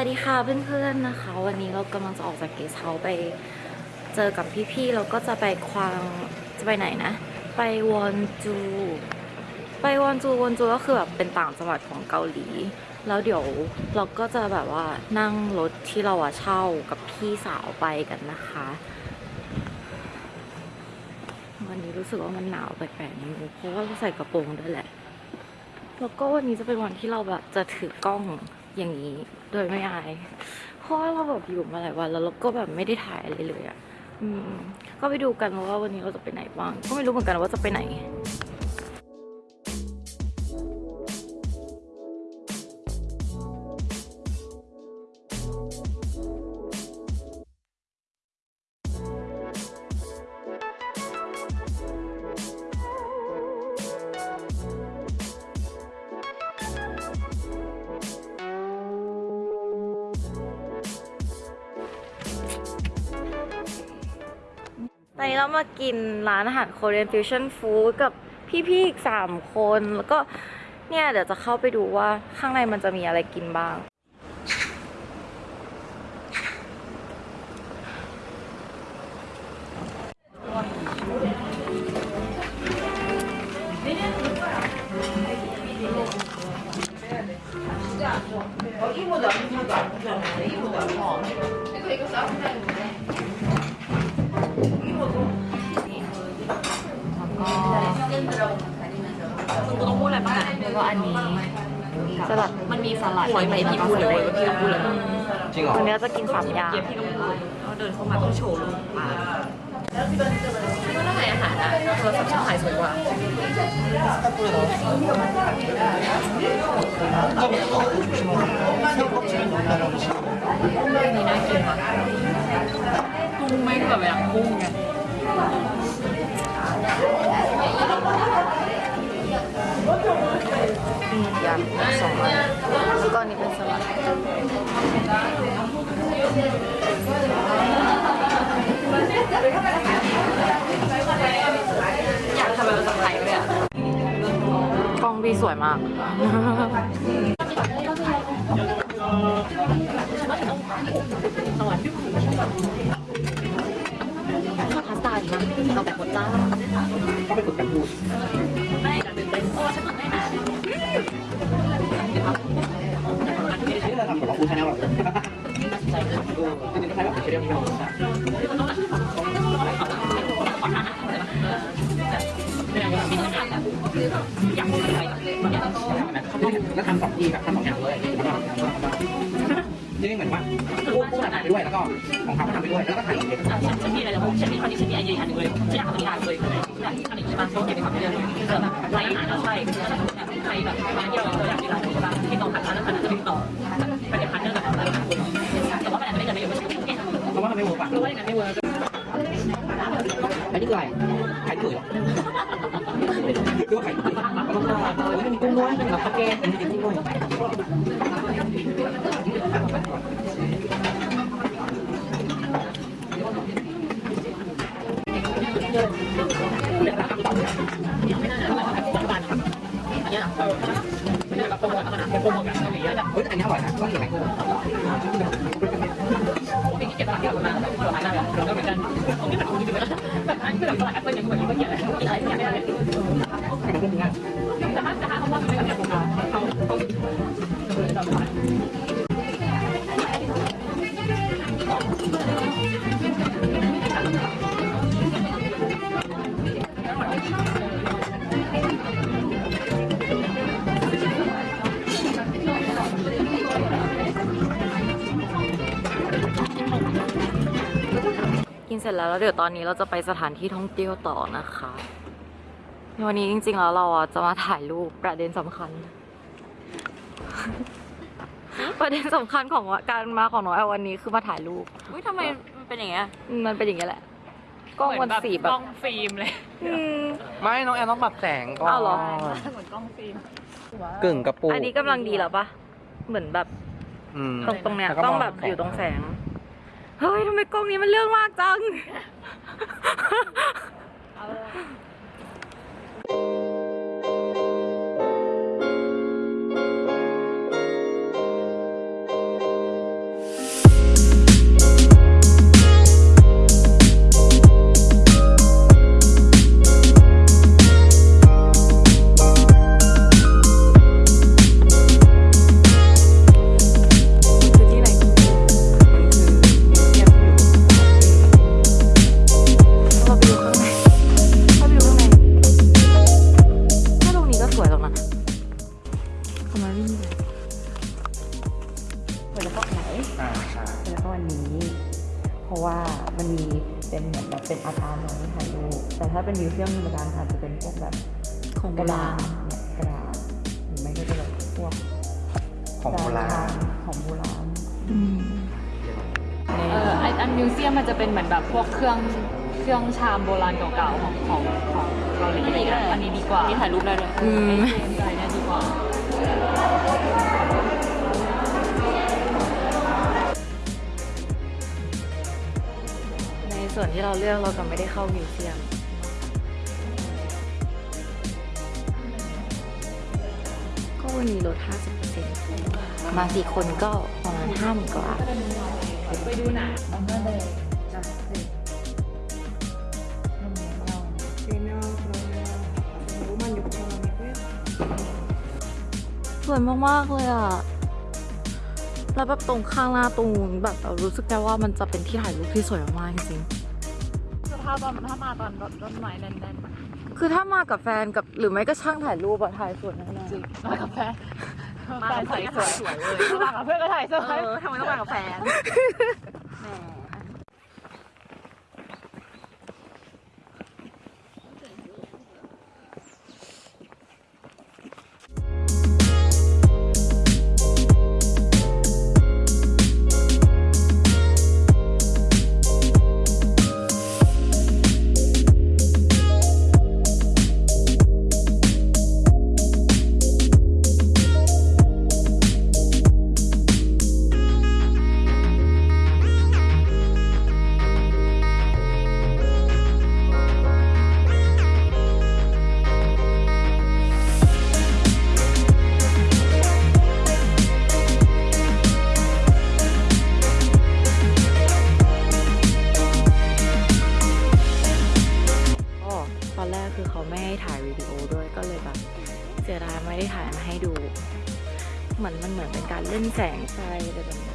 ัสดีค่ะเพื่อนๆนะคะ วันนี้เรากำลังจะออกจากเกสเฮาไปเจอกับพี่ๆแล้วก็จะไปควางจะไปไหนนะ ไปวอนจู ไปวอนจูวอนจูก็คือแบบเป็นต่างจังหวัดของเกาหลี แล้วเดี๋ยวเราก็จะแบบว่านั่งรถที่เราอะเช่ากับพี่สาวไปกันนะคะ วันนี้รู้สึกว่ามันหนาวแปลกๆนิดนึงเพราะว่าเราใส่กระโปรงด้วยแหละแล้วก็วันนี้จะเป็นวันที่เราแบบจะถือกล้อง อย่างนี้โดยไม่อาย เพราะว่าเราแบบอยู่มาหลายวันแล้วเราก็แบบไม่ได้ถ่ายอะไรเลยอะ่ะก็ไปดูกันว่าวันนี้เราจะไปไหนบ้าง ก็ไม่รู้เหมือนกันว่าจะไปไหน นี้เรามากินร้านอาหาร Korean Fusion Food กับพี่ๆอีกสามคน แล้วก็เนี่ยเดี๋ยวจะเข้าไปดูว่าข้างในมันจะมีอะไรกินบ้าง กูต้องพูดอะไรบ้างอะแล้วก็อันนี้สลัดมันมีสลัดหอยไหมพี่พูดเลยพี่ต้องพูดเลยจริงเหรอวันนี้เราจะกินสามอย่างเดี๋ยวพี่ต้องพูดแล้วเดินเข้ามาต้องโชว์รูปปลาพี่ว่าถ้าขายอาหารอะโทรศัพท์ช่างขายสวยกว่านี่น่ากินว่ะกุ้งไม่แบบอย่างกุ้งไง ยำสองอันแล้วก็อันนี้เป็นสลัดอยากทำแบบสะพายเลยอะกล้องพี่สวยมากชอบพาสต้าดีมากเอาแบบหมดจ้าต้องไปฝึกกันดู แนลแบบเออจริงๆก็ใช้แบบเรียบๆแบบแล้วทำสองทีแบบทำสองอย่างเลย นี่เหมือนว่าพูดพูดถ่ายไปด้วยแล้วก็ของเขาก็ทำไปด้วยแล้วก็ถ่ายอีกเลยฉันมีอะไรจะพูดฉันมีคอนดิฉันมีไอเดียอันหนึ่งเลยฉันอยากทำงานเลยอยากทำอีกใช่ไหมต้องเก็บไปทำเรื่องเออแบบใครอาหารใช่ใครแบบมาเที่ยวเราอยากกินร้านใช่ป่ะที่ต้องผัดร้านแล้วผัดจะติดต่อไปเดี๋ยวพันเนอร์กับร้านแต่ว่ามันอาจจะไม่ได้เงินไม่เยอะไม่ใช่แค่เพราะว่ามันไม่เวิร์กอะรู้ว่าอย่างนั้นไม่เวิร์กอันนี้คืออะไรขายเกลือหรอหรือว่าขายเกลือมันมีกุ้งด้วยมีแบบข้าวแกงมีจริงๆด้วย โปรโมทเอาหนังโปรโมทแบบเกาหลีอะเฮ้ยแต่อันนี้อร่อยนะต้องกินไหมกุ้งมีเก็บร้านเดียวกันมาเดี๋ยวหาได้แบบเราเหมือนกันตรงนี้แบบแบบอันนี้แบบตลาดแอปเปิ้ลยังเหมือนเมื่อกี้เยอะไรที่างไม่ได้ย แล้วแล้วเดี๋ยวตอนนี้เราจะไปสถานที่ท่องเที่ยวต่อนะคะวันนี้จริงๆแล้วเราอะจะมาถ่ายรูปประเด็นสำคัญ ประเด็นสำคัญของการมาของน้องแอลวันนี้คือมาถ่ายรูปอุ้ยทำไมมันเป็นอย่างเงี้ยอืมมันเป็นอย่างเงี้ยแหละกล้องมันสีแบกบล้องฟิล์มเลยอืมไม่น้องแอนต้องปรับแสงก่อนอ้าวเหรอเหมือนกล้องฟิล์มกึ่งกระปุกอันนี้กำลังดีแล้วปะเหมือนแบบอืมตรงตรงเนี้ยแล้วก็ต้องมองแบบแสงอยู่ตรงแสง เฮ้ยทำไมกล้องนี้มันเรื่องมากจัง เรรมดาอาจจะเป็นพวกแบบของกโบระดาราษณเนี่ยกระดาษหรือไม่ก็จะแบบพวกของโบราณของโบราณอืมเออไออันมิวเซียมมันจะเป็นเหมือนแบบพวกเครื่องเครื่องชามโบราณเก่าๆของของของเกาหลีอะไรเงี้ยอันนี้ดีกว่านี่ถ่ายรูปได้เลยอืมใช่เนี่ยดีกว่า ในส่วนที่เราเลือกเราก็ไม่ได้เข้ามิวเซียม วันนี้ลด 50%มาสี่คนก็ประมาณห้าหมื่นกว่าบาทไปดูหนังสวยมาก ๆ เลยอะ แล้วแบบตรงข้างหน้าตรงนู้นแบบเรารู้สึกได้ว่ามันจะเป็นที่ถ่ายรูปที่สวยมากๆจริงส ภาพตอนถ้ามาตอนรถต้นไม้แน่นๆคือถ้ามากับแฟนกับหรือไม่ก็ช่างถ่ายรูปอะถ่ายสวยแน่ๆๆจริงมากับแฟนแฟนใส่สวยสวยเลยมากับเพื่อนก็ถ่ายสวยเออทำไมต้องมากับแฟน แสงไฟอะไรแบบนี้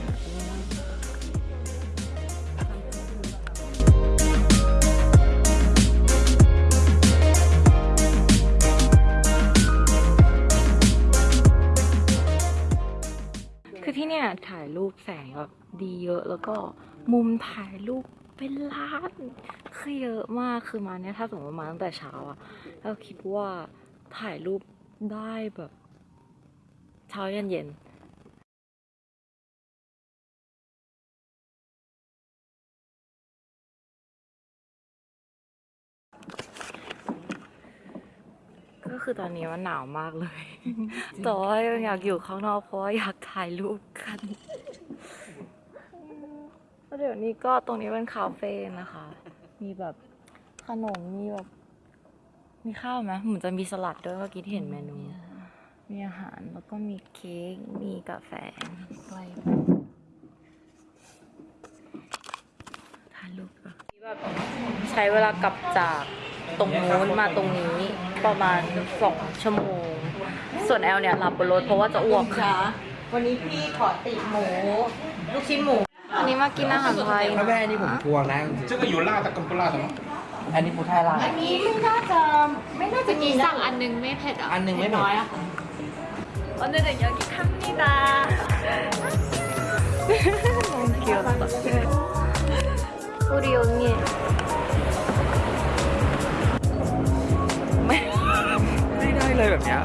คือที่เนี่ยถ่ายรูปแสงแบบดีเยอะแล้วก็มุมถ่ายรูปเป็นล้านคือเยอะมากคือมาเนี่ยถ้าสมมติมาตั้งแต่เช้าอะเราคิดว่าถ่ายรูปได้แบบ เช้าเย็นเย็น ก็คือตอนนี้มันหนาวมากเลย แต่ว่ายังอยากอยู่ข้างนอกเพราะว่าอยากถ่ายรูปกันแล้วเดี๋ยวนี้ก็ตรงนี้เป็นคาเฟ่นะคะ มีแบบขนม มีแบบ มีข้าวไหมเหมือนจะมีสลัดด้วยเมื่อกี้ที่เห็นเมนู มีอาหารแล้วก็มีเค้ก มีกาแฟทานลูกแบบแบบใช้เวลากลับจากตรงนู้นมาตรงนี้ ประมาณสองชั่วโมง ส่วนแอลเนี่ยหลับบนรถเพราะว่าจะอ้วก วันนี้พี่ขอติหมู ลูกชิ้นหมู อันนี้มากินอาหารไทย ถ้าแม่นี่ผมทวงนะจริง 这个有辣的跟不辣的吗？ ๆอันนี้ปูไทยลาย อันนี้ไม่น่าจะไม่น่าจะมีนะ สั่งอันนึงไม่เผ็ดอ่ะ อันหนึงไม่เผ็ด น้อยอ่ะ 오늘은 여기 갑니다. 너무 귀엽다. 우리 언니. ได้เลยแบบเนี้ย